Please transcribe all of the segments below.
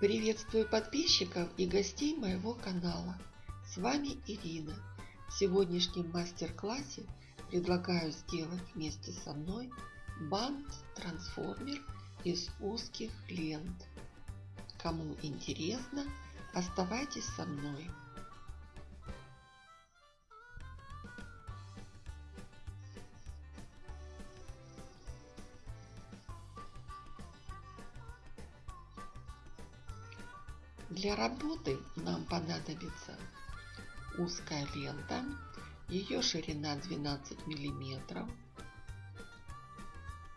Приветствую подписчиков и гостей моего канала. С вами Ирина. В сегодняшнем мастер-классе предлагаю сделать вместе со мной бант-трансформер из узких лент. Кому интересно, оставайтесь со мной. Для работы нам понадобится узкая лента, ее ширина 12 миллиметров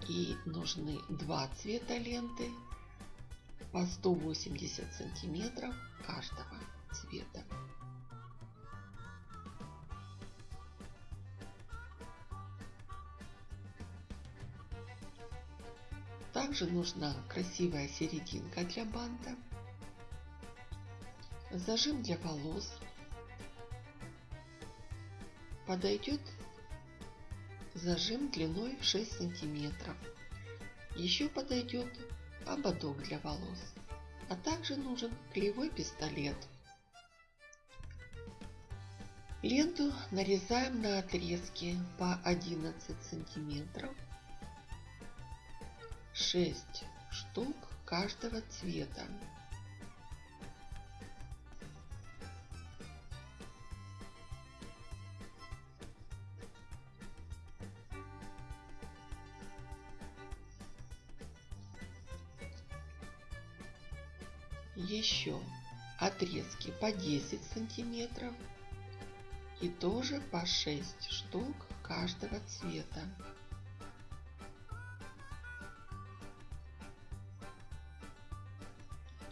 и нужны два цвета ленты по 180 сантиметров каждого цвета. Также нужна красивая серединка для банта Зажим для волос подойдет зажим длиной 6 сантиметров. Еще подойдет ободок для волос, а также нужен клеевой пистолет. Ленту нарезаем на отрезки по 11 сантиметров, 6 штук каждого цвета. Еще отрезки по 10 сантиметров и тоже по 6 штук каждого цвета.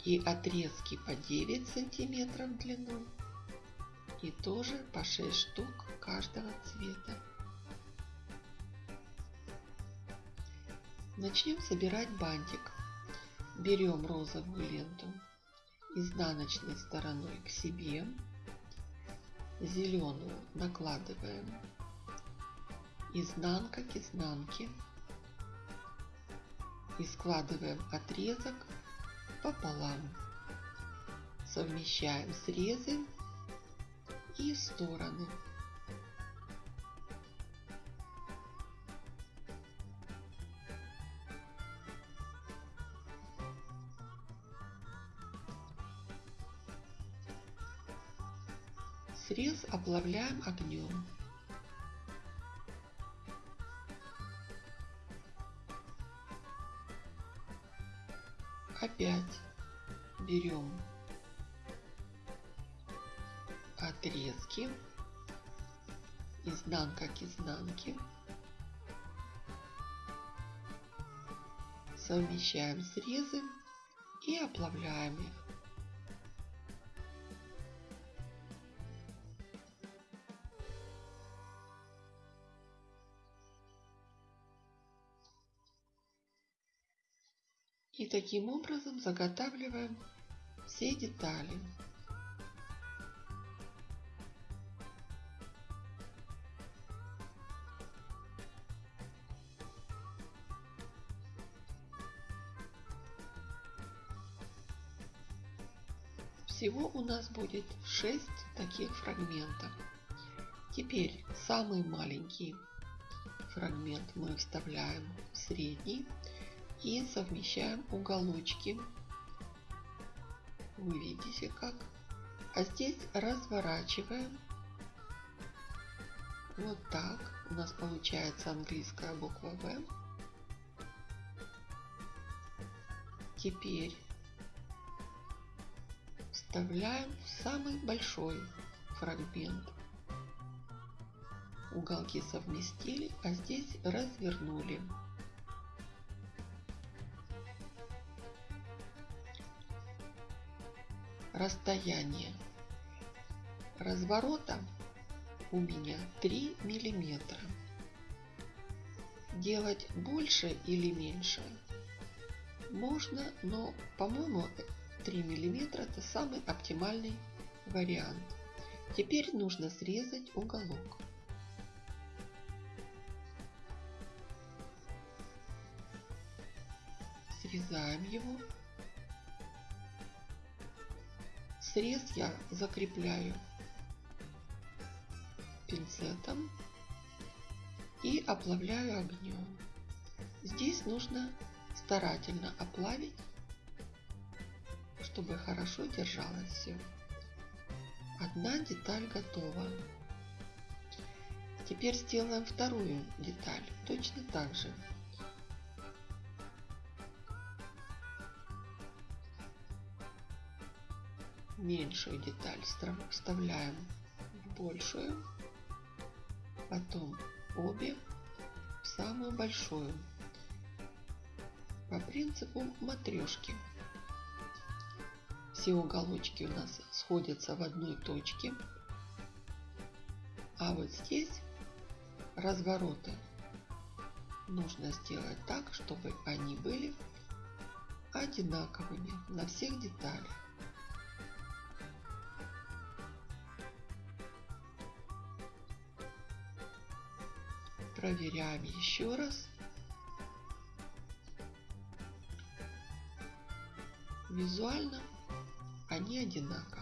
И отрезки по 9 сантиметров в длину и тоже по 6 штук каждого цвета. Начнем собирать бантик. Берем розовую ленту изнаночной стороной к себе. Зеленую накладываем изнанка к изнанке и складываем отрезок пополам. Совмещаем срезы и стороны. Оплавляем огнем. Опять берем отрезки, изнанка к изнанке, совмещаем срезы и оплавляем их. И таким образом заготавливаем все детали. Всего у нас будет 6 таких фрагментов. Теперь самый маленький фрагмент мы вставляем в средний и совмещаем уголочки. Вы видите как. А здесь разворачиваем. Вот так. У нас получается английская буква В. Теперь вставляем в самый большой фрагмент. Уголки совместили, а здесь развернули. Расстояние разворота у меня 3 миллиметра. Делать больше или меньше можно, но по-моему 3 миллиметра это самый оптимальный вариант. Теперь нужно срезать уголок. Срезаем его срез я закрепляю пинцетом и оплавляю огнем. Здесь нужно старательно оплавить, чтобы хорошо держалось все. Одна деталь готова. Теперь сделаем вторую деталь. Точно так же. Меньшую деталь вставляем в большую. Потом обе в самую большую. По принципу матрешки. Все уголочки у нас сходятся в одной точке. А вот здесь развороты нужно сделать так, чтобы они были одинаковыми на всех деталях. Проверяем еще раз. Визуально они одинаковы.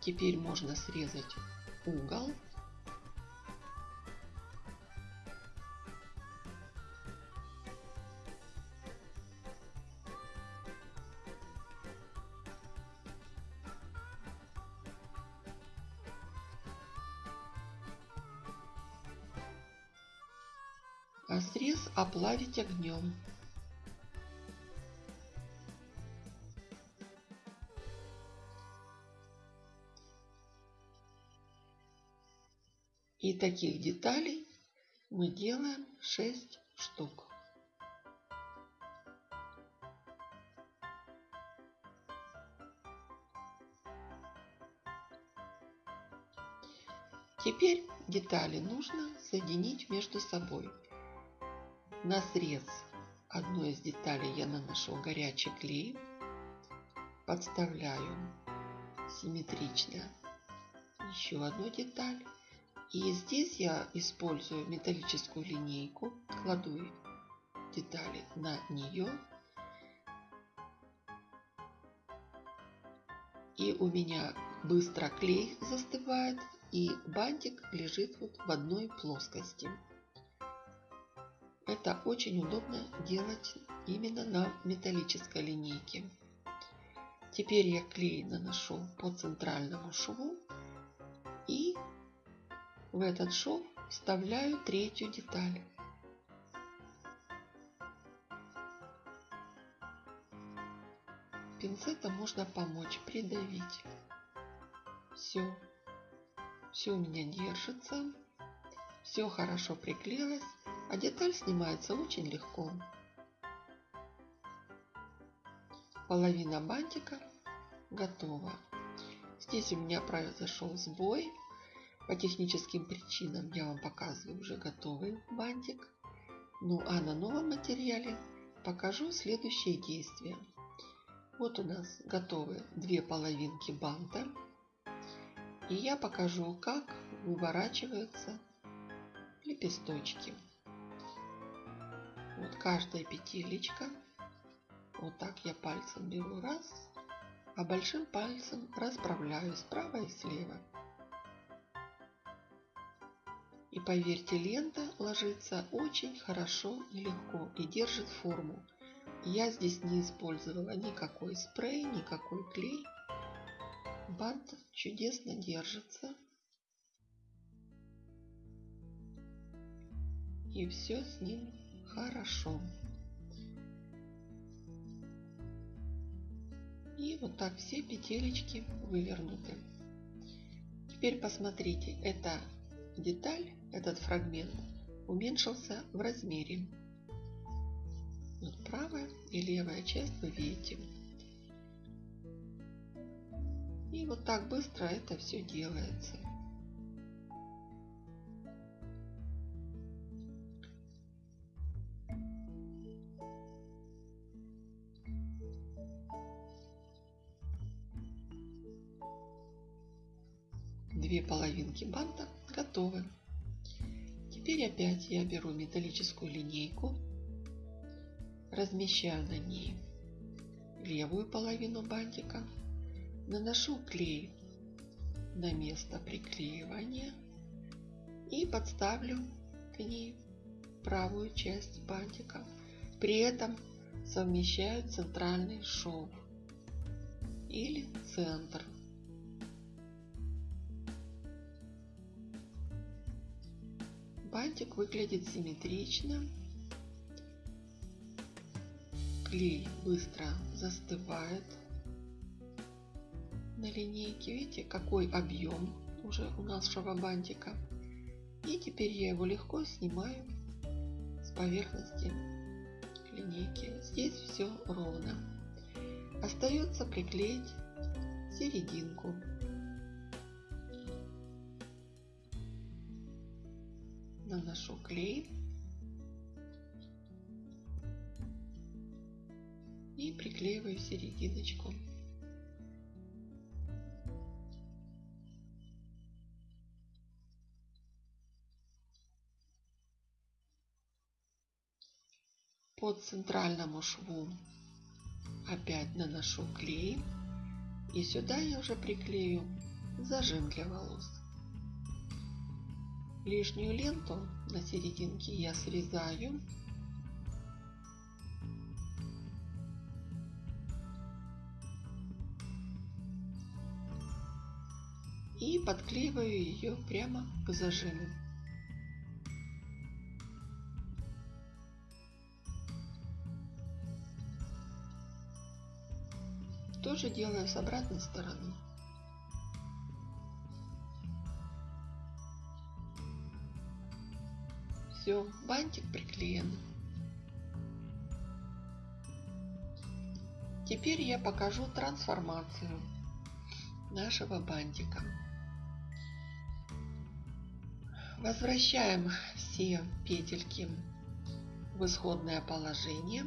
Теперь можно срезать угол. Срез оплавить огнем. И таких деталей мы делаем 6 штук. Теперь детали нужно соединить между собой. На срез одной из деталей я наношу горячий клей, подставляю симметрично еще одну деталь и здесь я использую металлическую линейку, кладу детали на нее. И у меня быстро клей застывает и бантик лежит вот в одной плоскости. Это очень удобно делать именно на металлической линейке. Теперь я клей наношу по центральному шву и в этот шов вставляю третью деталь. Пинцетом можно помочь придавить. Все. Все у меня держится. Все хорошо приклеилось, а деталь снимается очень легко. Половина бантика готова. Здесь у меня произошел сбой. По техническим причинам я вам показываю уже готовый бантик. Ну а на новом материале покажу следующие действия. Вот у нас готовы две половинки банта. И я покажу, как выворачиваются лепесточки. Вот каждая петелечка. Вот так я пальцем беру раз, а большим пальцем расправляю справа и слева. И поверьте, лента ложится очень хорошо и легко и держит форму. Я здесь не использовала никакой спрей, никакой клей. Бант чудесно держится. И все с ним хорошо. И вот так все петелечки вывернуты. Теперь посмотрите, это деталь, этот фрагмент, уменьшился в размере. Вот правая и левая часть вы видите. И вот так быстро это все делается. Половинки банта готовы. Теперь опять я беру металлическую линейку, размещаю на ней левую половину бантика, наношу клей на место приклеивания и подставлю к ней правую часть бантика. При этом совмещаю центральный шов или центр. Бантик выглядит симметрично. Клей быстро застывает на линейке. Видите, какой объем уже у нашего бантика. И теперь я его легко снимаю с поверхности линейки. Здесь все ровно. Остается приклеить серединку. Наношу клей. И приклеиваю серединочку. По центральному шву опять наношу клей. И сюда я уже приклею зажим для волос. Лишнюю ленту на серединке я срезаю. И подклеиваю ее прямо к зажиму. Тоже делаю с обратной стороны. Все, бантик приклеен. Теперь я покажу трансформацию нашего бантика. Возвращаем все петельки в исходное положение.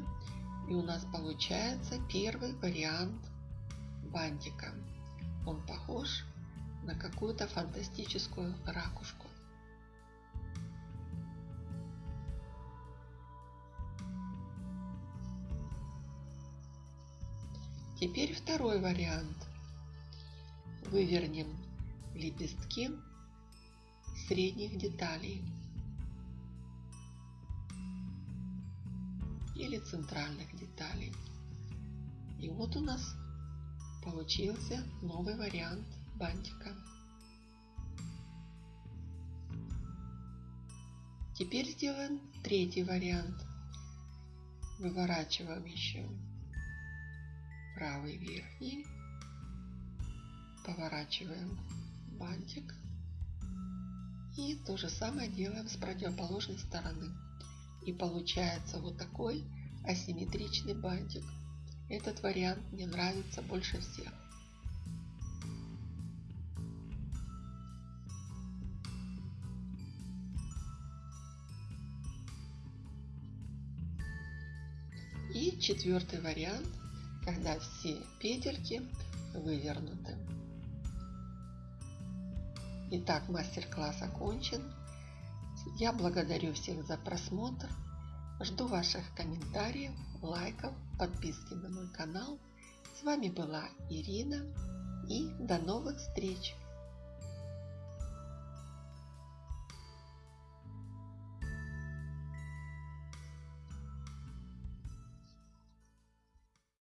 И у нас получается первый вариант бантика. Он похож на какую-то фантастическую ракушку. Теперь второй вариант. Вывернем лепестки средних деталей или центральных деталей. И вот у нас получился новый вариант бантика. Теперь сделаем третий вариант. Выворачиваем еще правый верхний, поворачиваем бантик и то же самое делаем с противоположной стороны. И получается вот такой асимметричный бантик. Этот вариант мне нравится больше всех. И четвертый вариант, когда все петельки вывернуты. Итак, мастер-класс окончен. Я благодарю всех за просмотр. Жду ваших комментариев, лайков, подписки на мой канал. С вами была Ирина и до новых встреч!